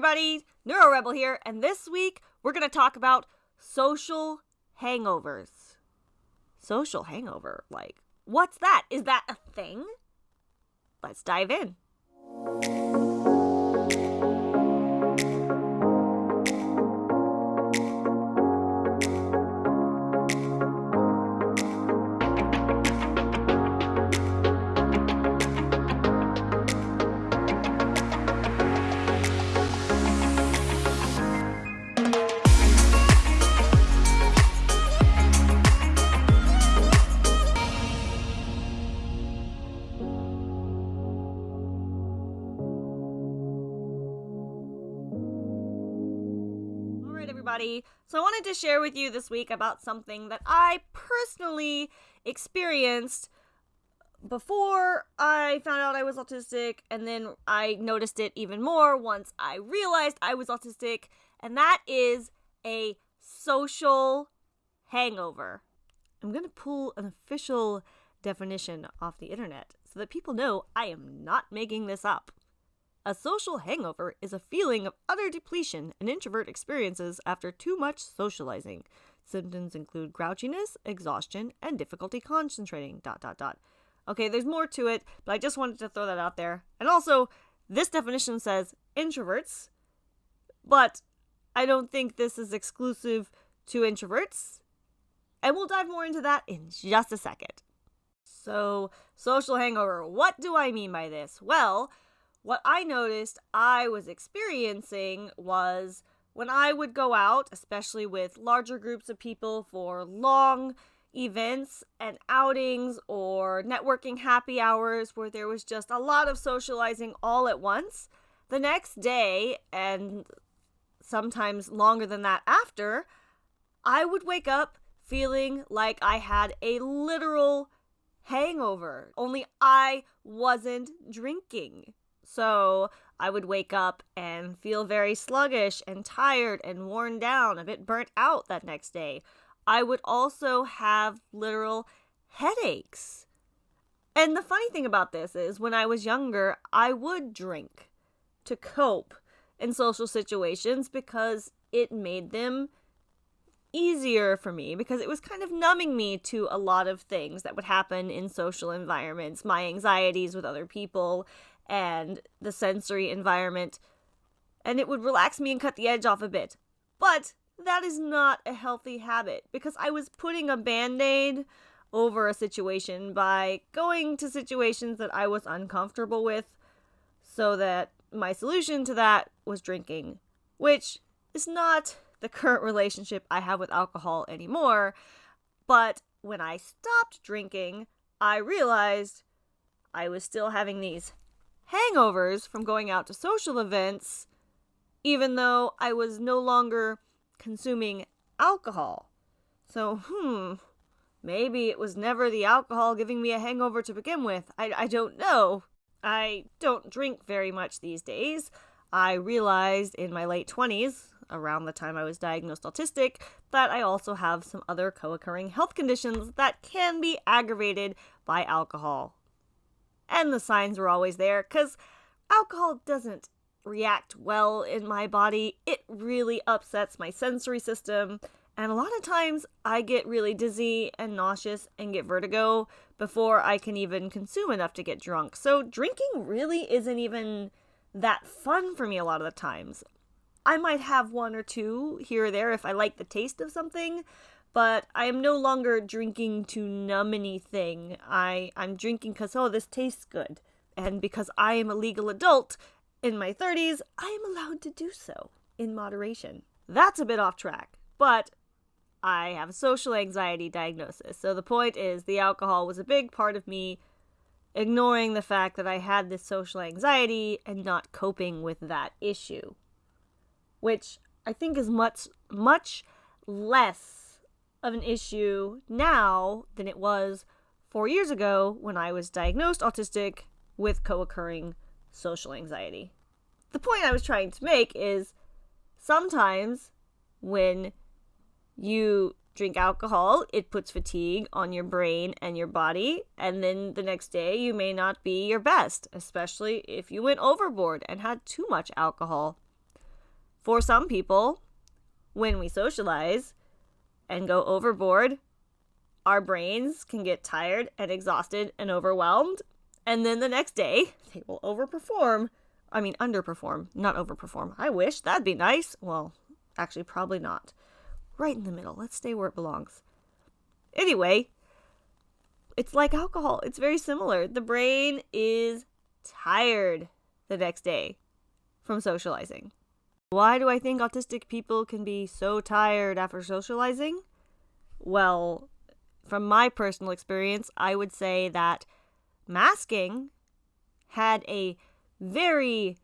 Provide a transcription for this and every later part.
everybody, Neuro Rebel here, and this week we're going to talk about social hangovers. Social hangover? Like, what's that? Is that a thing? Let's dive in. Everybody. So, I wanted to share with you this week about something that I personally experienced before I found out I was autistic, and then I noticed it even more once I realized I was autistic, and that is a social hangover. I'm going to pull an official definition off the internet so that people know I am not making this up. A social hangover is a feeling of utter depletion an introvert experiences after too much socializing. Symptoms include grouchiness, exhaustion, and difficulty concentrating. Dot dot dot. Okay, there's more to it, but I just wanted to throw that out there. And also, this definition says introverts, but I don't think this is exclusive to introverts. And we'll dive more into that in just a second. So, social hangover, what do I mean by this? Well, what I noticed I was experiencing was when I would go out, especially with larger groups of people for long events and outings or networking happy hours where there was just a lot of socializing all at once, the next day and sometimes longer than that after, I would wake up feeling like I had a literal hangover, only I wasn't drinking. So I would wake up and feel very sluggish and tired and worn down, a bit burnt out that next day. I would also have literal headaches. And the funny thing about this is when I was younger, I would drink to cope in social situations because it made them easier for me because it was kind of numbing me to a lot of things that would happen in social environments, my anxieties with other people, and the sensory environment. And it would relax me and cut the edge off a bit. But that is not a healthy habit because I was putting a band aid over a situation by going to situations that I was uncomfortable with so that my solution to that was drinking, which is not the current relationship I have with alcohol anymore. But when I stopped drinking, I realized I was still having these hangovers from going out to social events, even though I was no longer consuming alcohol. So, hmm, maybe it was never the alcohol giving me a hangover to begin with. I, I don't know. I don't drink very much these days. I realized in my late 20s, around the time I was diagnosed autistic, that I also have some other co occurring health conditions that can be aggravated by alcohol. And the signs were always there because alcohol doesn't react well in my body. It really upsets my sensory system. And a lot of times I get really dizzy and nauseous and get vertigo before I can even consume enough to get drunk. So drinking really isn't even that fun for me a lot of the times. I might have one or two here or there if I like the taste of something, but I am no longer drinking to numb anything. I I'm drinking because oh this tastes good, and because I am a legal adult in my 30s, I am allowed to do so in moderation. That's a bit off track, but I have a social anxiety diagnosis. So the point is, the alcohol was a big part of me ignoring the fact that I had this social anxiety and not coping with that issue, which I think is much much less of an issue now than it was 4 years ago when I was diagnosed autistic with co-occurring social anxiety. The point I was trying to make is sometimes when you drink alcohol, it puts fatigue on your brain and your body, and then the next day you may not be your best, especially if you went overboard and had too much alcohol. For some people, when we socialize and go overboard, our brains can get tired and exhausted and overwhelmed. And then the next day, they will overperform. I mean, underperform, not overperform. I wish that'd be nice. Well, actually, probably not. Right in the middle. Let's stay where it belongs. Anyway, it's like alcohol. It's very similar. The brain is tired the next day from socializing. Why do I think autistic people can be so tired after socializing? Well, from my personal experience, I would say that masking had a very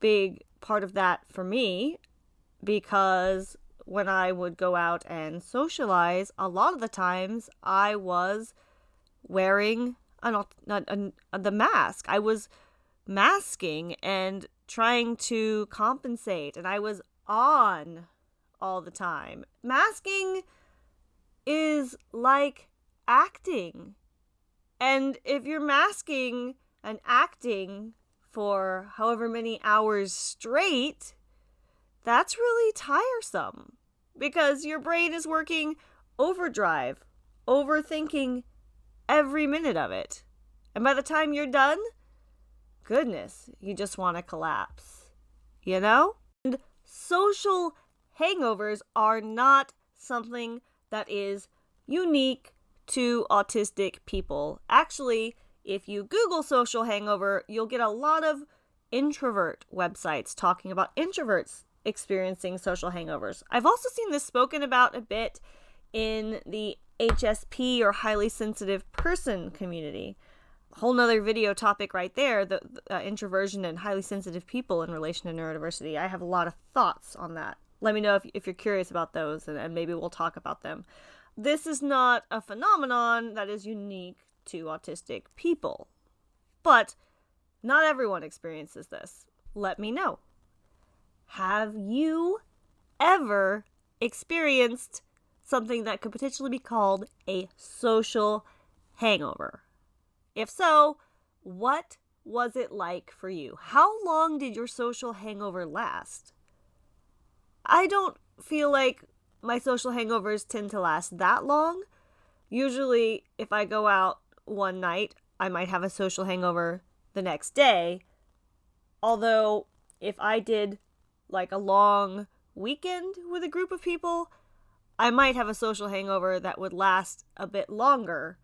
big part of that for me because when I would go out and socialize, a lot of the times I was wearing an, an, an, the mask. I was masking and trying to compensate, and I was on all the time. Masking is like acting. And if you're masking and acting for however many hours straight, that's really tiresome because your brain is working overdrive, overthinking every minute of it. And by the time you're done, goodness, you just want to collapse. You know? And social hangovers are not something that is unique to autistic people. Actually, if you Google social hangover, you'll get a lot of introvert websites talking about introverts experiencing social hangovers. I've also seen this spoken about a bit in the HSP or highly sensitive person community. Whole nother video topic right there the, uh, introversion and highly sensitive people in relation to neurodiversity. I have a lot of thoughts on that. Let me know if, if you're curious about those and, and maybe we'll talk about them. This is not a phenomenon that is unique to autistic people. But not everyone experiences this. Let me know. Have you ever experienced something that could potentially be called a social hangover? If so, what was it like for you? How long did your social hangover last? I don't feel like my social hangovers tend to last that long. Usually, if I go out one night, I might have a social hangover the next day. Although, if I did like a long weekend with a group of people, I might have a social hangover that would last a bit longer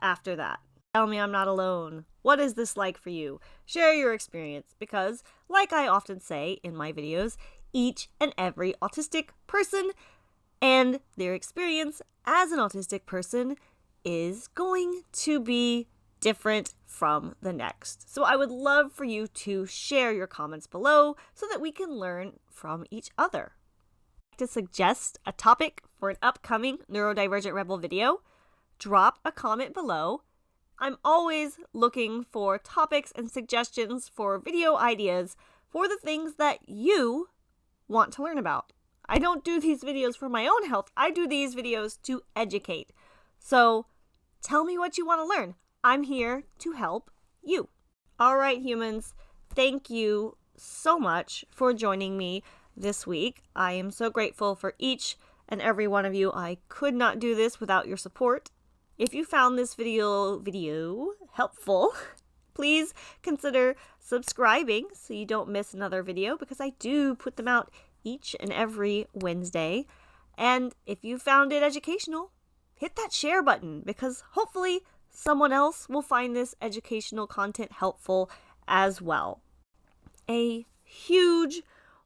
after that. Tell me I'm not alone. What is this like for you? Share your experience because, like I often say in my videos, each and every autistic person and their experience as an autistic person is going to be different from the next. So I would love for you to share your comments below so that we can learn from each other. To suggest a topic for an upcoming Neurodivergent Rebel video, drop a comment below. I'm always looking for topics and suggestions for video ideas for the things that you want to learn about. I don't do these videos for my own health. I do these videos to educate. So tell me what you want to learn. I'm here to help you. All right, humans, thank you so much for joining me this week. I am so grateful for each and every one of you. I could not do this without your support. If you found this video video helpful, please consider subscribing so you don't miss another video because I do put them out each and every Wednesday. And if you found it educational, hit that share button because hopefully someone else will find this educational content helpful as well. A huge,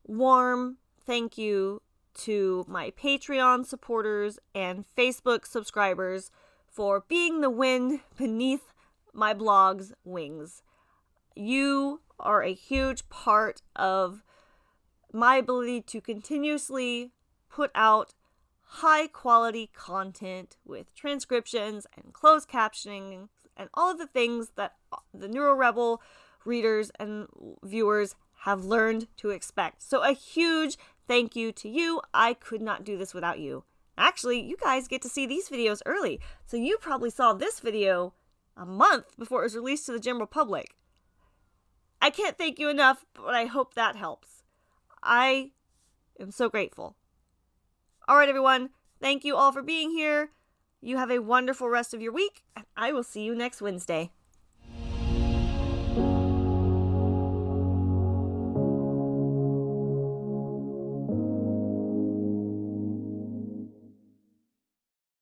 warm thank you to my Patreon supporters and Facebook subscribers for being the wind beneath my blog's wings. You are a huge part of my ability to continuously put out high quality content with transcriptions and closed captioning and all of the things that the NeuroRebel readers and viewers have learned to expect. So, a huge thank you to you. I could not do this without you. Actually, you guys get to see these videos early, so you probably saw this video a month before it was released to the general public. I can't thank you enough, but I hope that helps. I am so grateful. All right, everyone. Thank you all for being here. You have a wonderful rest of your week, and I will see you next Wednesday.